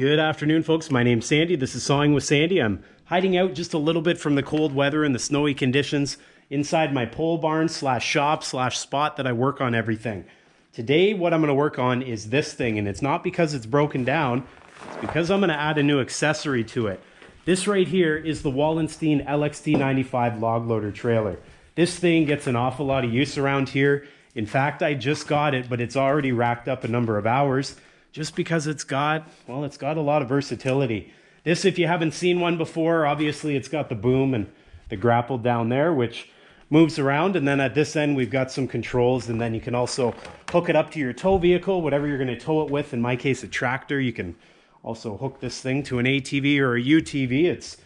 Good afternoon, folks. My name's Sandy. This is Sawing with Sandy. I'm hiding out just a little bit from the cold weather and the snowy conditions inside my pole barn slash shop slash spot that I work on everything. Today, what I'm going to work on is this thing, and it's not because it's broken down. It's because I'm going to add a new accessory to it. This right here is the Wallenstein LXD95 log loader trailer. This thing gets an awful lot of use around here. In fact, I just got it, but it's already racked up a number of hours just because it's got, well, it's got a lot of versatility. This, if you haven't seen one before, obviously it's got the boom and the grapple down there, which moves around. And then at this end, we've got some controls. And then you can also hook it up to your tow vehicle, whatever you're going to tow it with. In my case, a tractor. You can also hook this thing to an ATV or a UTV. It's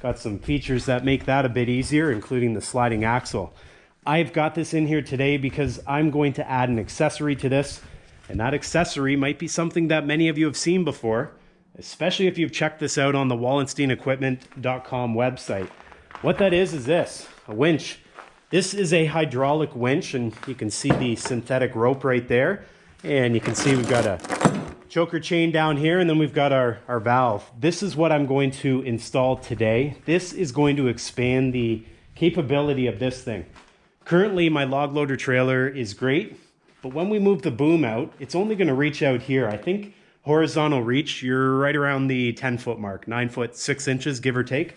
got some features that make that a bit easier, including the sliding axle. I've got this in here today because I'm going to add an accessory to this and that accessory might be something that many of you have seen before, especially if you've checked this out on the wallensteinequipment.com website. What that is, is this, a winch. This is a hydraulic winch, and you can see the synthetic rope right there. And you can see we've got a choker chain down here, and then we've got our, our valve. This is what I'm going to install today. This is going to expand the capability of this thing. Currently, my log loader trailer is great. But when we move the boom out, it's only going to reach out here. I think horizontal reach, you're right around the 10 foot mark, 9 foot 6 inches, give or take.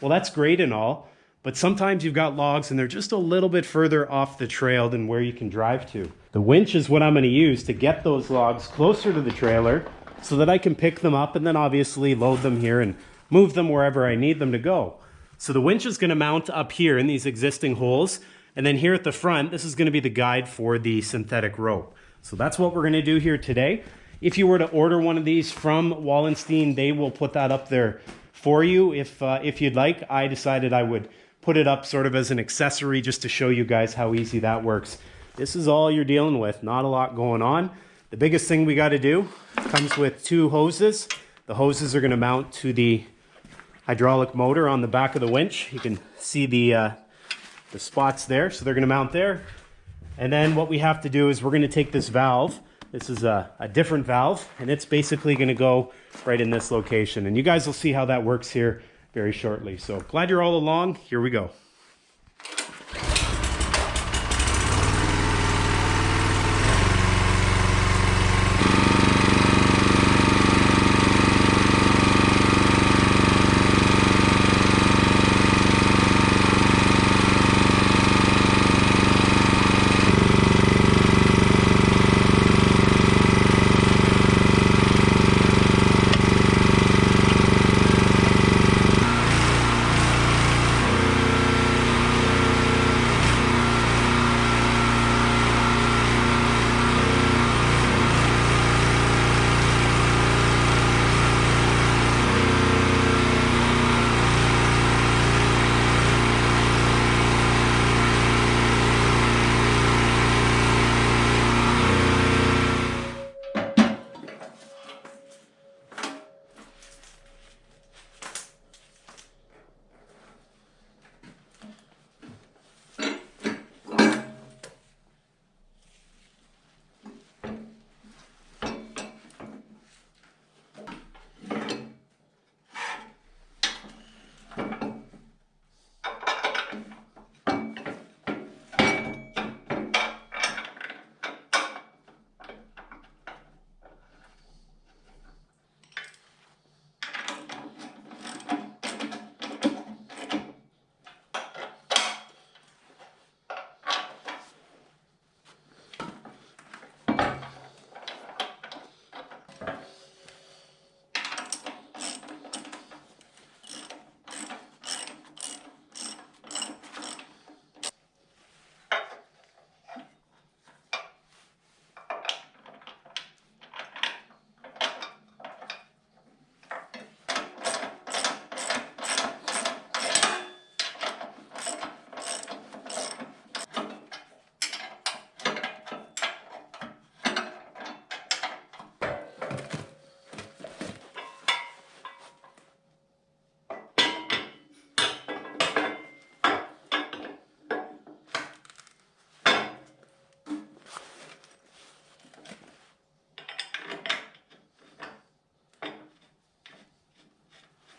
Well, that's great and all, but sometimes you've got logs and they're just a little bit further off the trail than where you can drive to. The winch is what I'm going to use to get those logs closer to the trailer so that I can pick them up and then obviously load them here and move them wherever I need them to go. So the winch is going to mount up here in these existing holes and then here at the front, this is gonna be the guide for the synthetic rope. So that's what we're gonna do here today. If you were to order one of these from Wallenstein, they will put that up there for you if, uh, if you'd like. I decided I would put it up sort of as an accessory just to show you guys how easy that works. This is all you're dealing with, not a lot going on. The biggest thing we gotta do comes with two hoses. The hoses are gonna mount to the hydraulic motor on the back of the winch. You can see the uh, the spots there. So they're going to mount there. And then what we have to do is we're going to take this valve. This is a, a different valve, and it's basically going to go right in this location. And you guys will see how that works here very shortly. So glad you're all along. Here we go.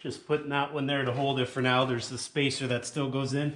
Just putting that one there to hold it for now. There's the spacer that still goes in.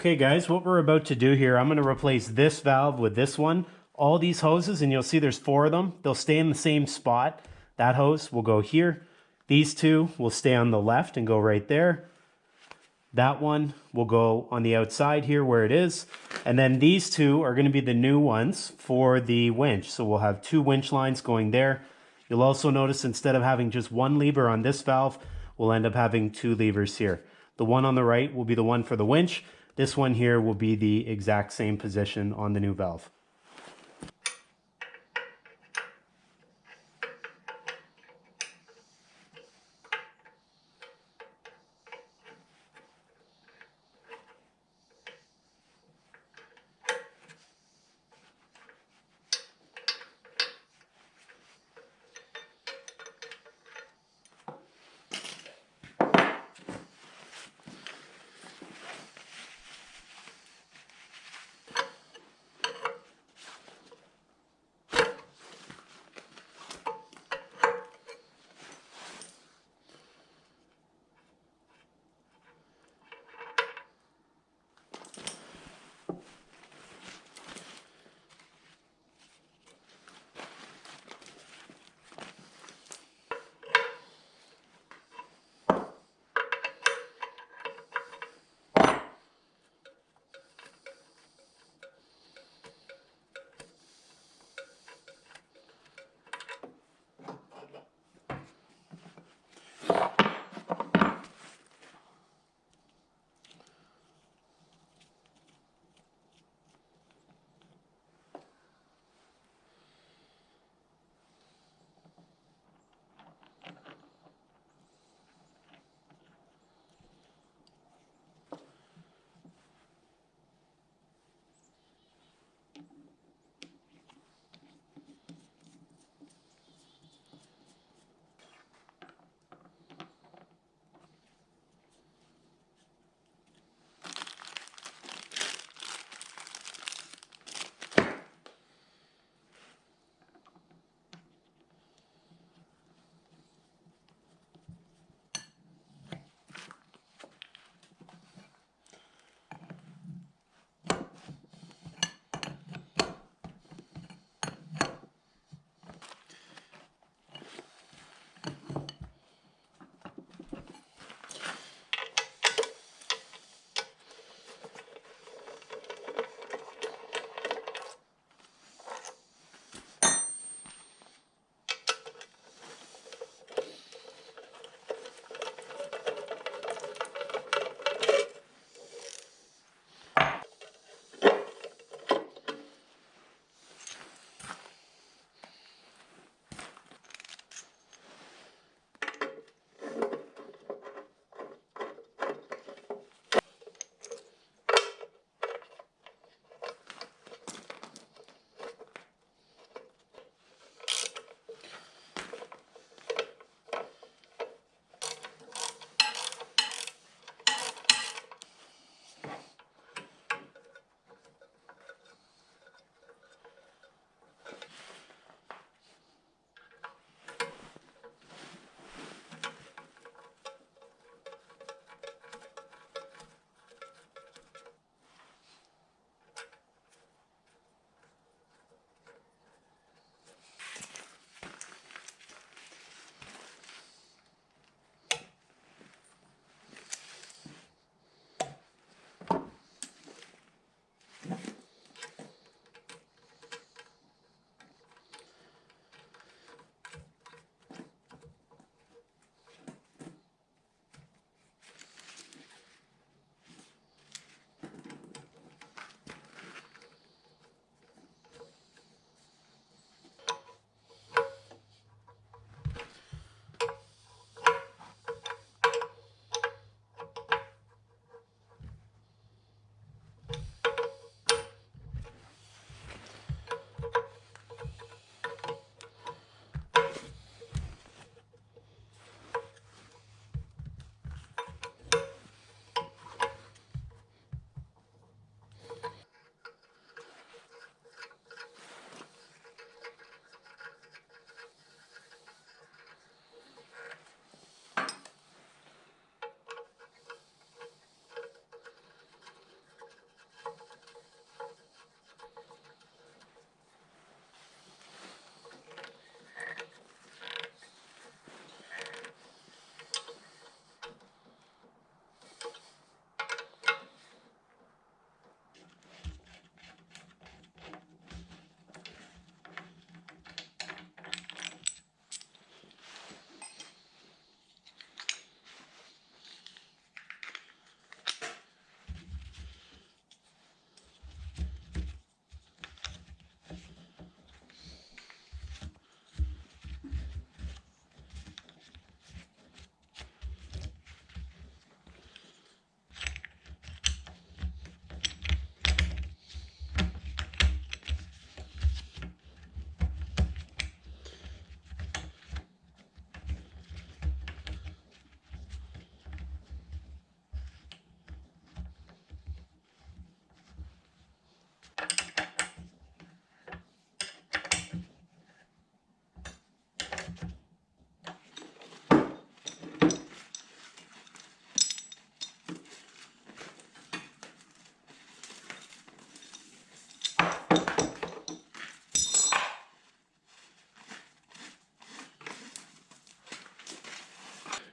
Okay guys, what we're about to do here, I'm going to replace this valve with this one. All these hoses, and you'll see there's four of them, they'll stay in the same spot. That hose will go here. These two will stay on the left and go right there. That one will go on the outside here where it is. And then these two are going to be the new ones for the winch. So we'll have two winch lines going there. You'll also notice instead of having just one lever on this valve, we'll end up having two levers here. The one on the right will be the one for the winch. This one here will be the exact same position on the new valve.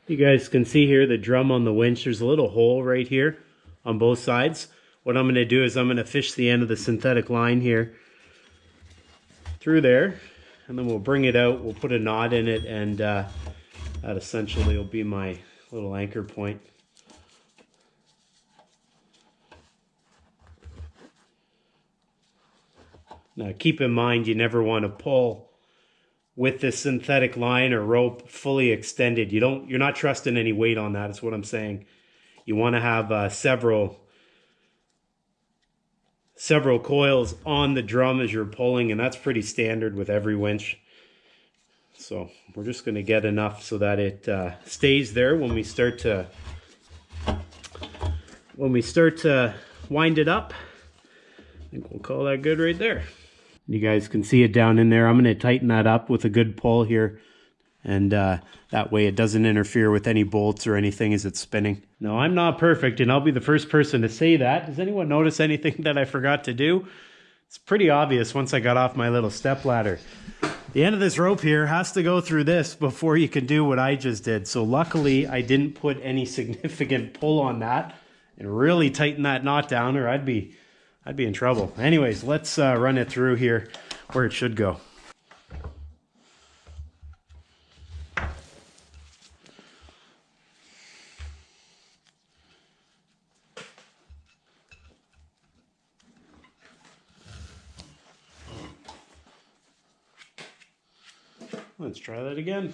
You guys can see here the drum on the winch. There's a little hole right here on both sides. What I'm going to do is I'm going to fish the end of the synthetic line here through there and then we'll bring it out. We'll put a knot in it and uh, that essentially will be my little anchor point. Now keep in mind you never want to pull with the synthetic line or rope fully extended. You don't you're not trusting any weight on that. that is what I'm saying. You want to have uh, several several coils on the drum as you're pulling and that's pretty standard with every winch. So we're just going to get enough so that it uh, stays there when we start to when we start to wind it up. I think we'll call that good right there. You guys can see it down in there. I'm going to tighten that up with a good pull here. And uh, that way it doesn't interfere with any bolts or anything as it's spinning. No, I'm not perfect, and I'll be the first person to say that. Does anyone notice anything that I forgot to do? It's pretty obvious once I got off my little step ladder. The end of this rope here has to go through this before you can do what I just did. So luckily I didn't put any significant pull on that and really tighten that knot down or I'd be I'd be in trouble. Anyways, let's uh, run it through here where it should go. Let's try that again.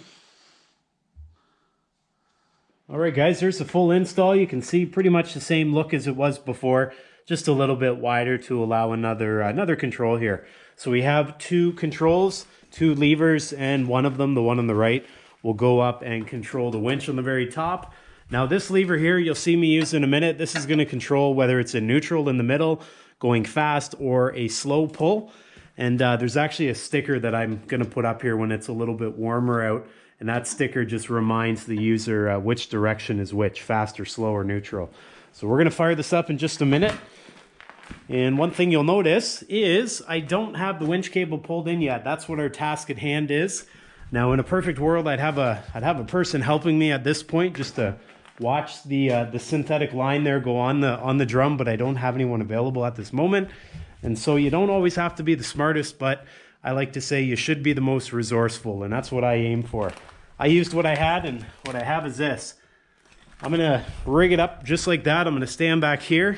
All right, guys, here's the full install. You can see pretty much the same look as it was before just a little bit wider to allow another another control here. So we have two controls, two levers, and one of them, the one on the right, will go up and control the winch on the very top. Now this lever here, you'll see me use in a minute. This is gonna control whether it's in neutral in the middle, going fast, or a slow pull. And uh, there's actually a sticker that I'm gonna put up here when it's a little bit warmer out. And that sticker just reminds the user uh, which direction is which, fast or slow or neutral. So we're gonna fire this up in just a minute. And one thing you'll notice is I don't have the winch cable pulled in yet. That's what our task at hand is. Now in a perfect world, I'd have a, I'd have a person helping me at this point just to watch the, uh, the synthetic line there go on the, on the drum, but I don't have anyone available at this moment. And so you don't always have to be the smartest, but I like to say you should be the most resourceful, and that's what I aim for. I used what I had, and what I have is this. I'm gonna rig it up just like that. I'm gonna stand back here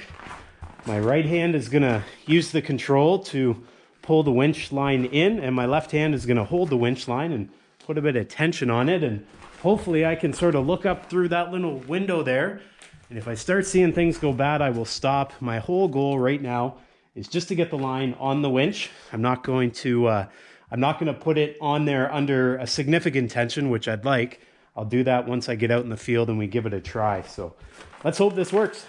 my right hand is gonna use the control to pull the winch line in and my left hand is gonna hold the winch line and put a bit of tension on it and hopefully I can sort of look up through that little window there and if I start seeing things go bad I will stop. My whole goal right now is just to get the line on the winch. I'm not going to uh, I'm not going to put it on there under a significant tension, which I'd like. I'll do that once I get out in the field and we give it a try. So let's hope this works.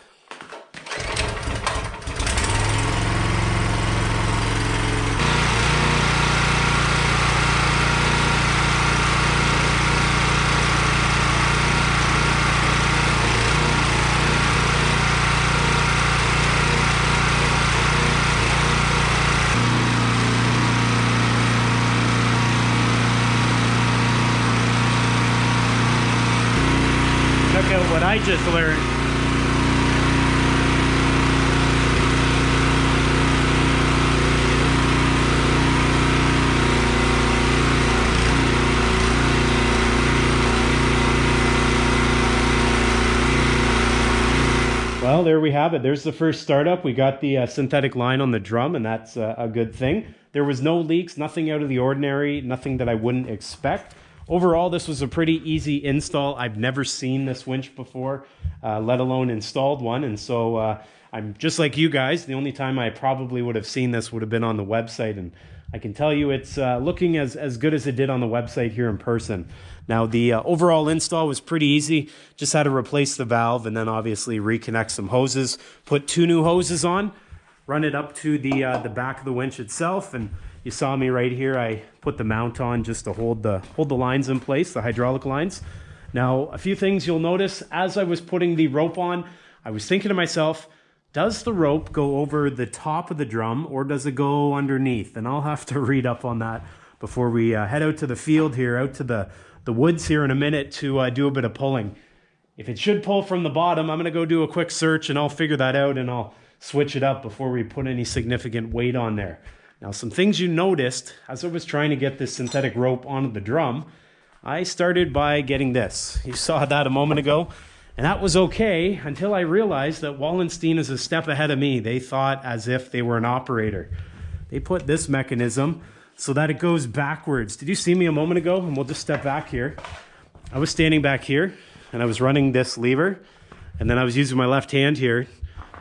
Well, there we have it. There's the first startup. We got the uh, synthetic line on the drum, and that's uh, a good thing. There was no leaks, nothing out of the ordinary, nothing that I wouldn't expect. Overall, this was a pretty easy install. I've never seen this winch before, uh, let alone installed one. And so uh, I'm just like you guys. The only time I probably would have seen this would have been on the website. And I can tell you it's uh, looking as, as good as it did on the website here in person. Now, the uh, overall install was pretty easy. Just had to replace the valve and then obviously reconnect some hoses, put two new hoses on, run it up to the, uh, the back of the winch itself, and you saw me right here. I put the mount on just to hold the, hold the lines in place, the hydraulic lines. Now, a few things you'll notice as I was putting the rope on, I was thinking to myself, does the rope go over the top of the drum or does it go underneath? And I'll have to read up on that. before we uh, head out to the field here, out to the, the woods here in a minute to uh, do a bit of pulling. If it should pull from the bottom, I'm going to go do a quick search and I'll figure that out and I'll switch it up before we put any significant weight on there. Now, some things you noticed as I was trying to get this synthetic rope onto the drum, I started by getting this. You saw that a moment ago. And that was okay until I realized that Wallenstein is a step ahead of me. They thought as if they were an operator. They put this mechanism so that it goes backwards. Did you see me a moment ago? And we'll just step back here. I was standing back here and I was running this lever and then I was using my left hand here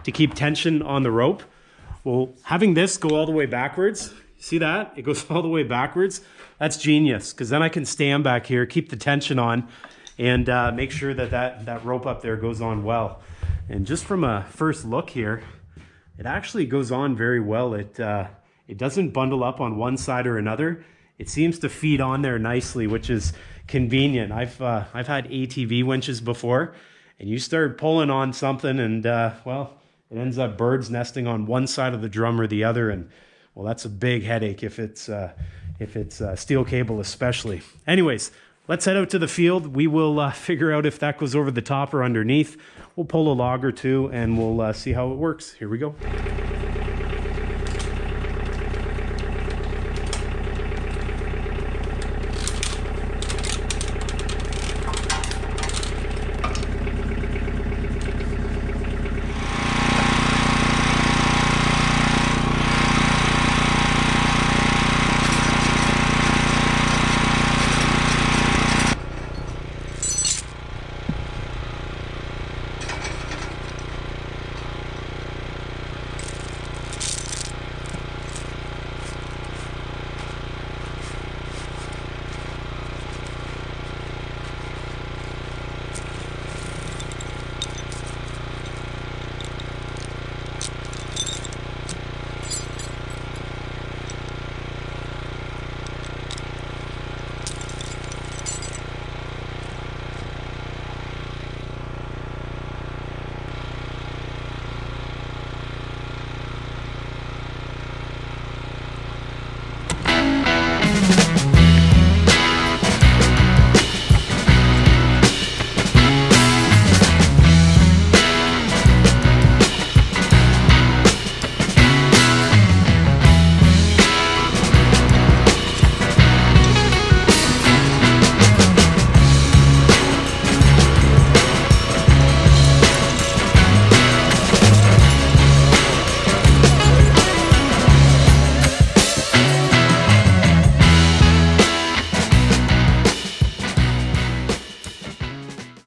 to keep tension on the rope. Well, having this go all the way backwards, see that? It goes all the way backwards. That's genius because then I can stand back here, keep the tension on, and uh, make sure that, that that rope up there goes on well. And just from a first look here, it actually goes on very well. It, uh, it doesn't bundle up on one side or another. It seems to feed on there nicely, which is convenient. I've, uh, I've had ATV winches before, and you start pulling on something and, uh, well, it ends up birds nesting on one side of the drum or the other. And, well, that's a big headache if it's, uh, if it's uh, steel cable especially. Anyways, Let's head out to the field. We will uh, figure out if that goes over the top or underneath. We'll pull a log or two and we'll uh, see how it works. Here we go.